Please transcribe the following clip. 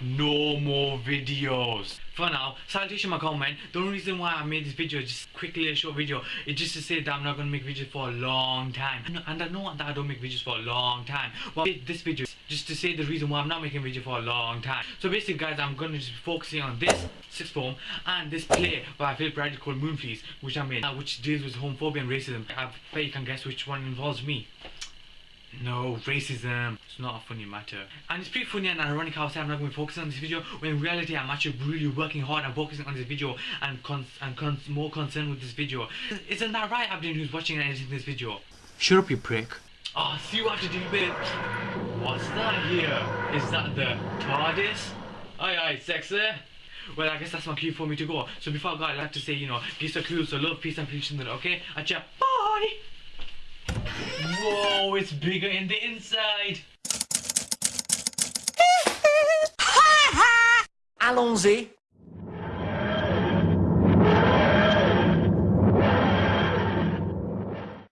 no more videos. For now, salutation my comment. The only reason why I made this video, is just quickly a short video, is just to say that I'm not gonna make videos for a long time. And I know that I don't make videos for a long time. But this video is just to say the reason why I'm not making video for a long time. So basically guys, I'm gonna just be focusing on this sixth form and this play by Philip Ridley called Moonfleece, which I made, uh, which deals with homophobia and racism. I bet you can guess which one involves me. No, racism. It's not a funny matter. And it's pretty funny and ironic how I say I'm not going to focus on this video when in reality I'm actually really working hard and focusing on this video and cons and cons more concerned with this video. Isn't that right, Abdin, who's watching and editing this video? Shut up, you prick. Oh, see you after have to. What's that here? Is that the TARDIS? Aye, aye, sexy. Well, I guess that's my cue for me to go. So before I go, I'd like to say, you know, peace are cool, so love, peace and peace, okay? Acha, bye! Whoa, it's bigger in the inside. Allons-y.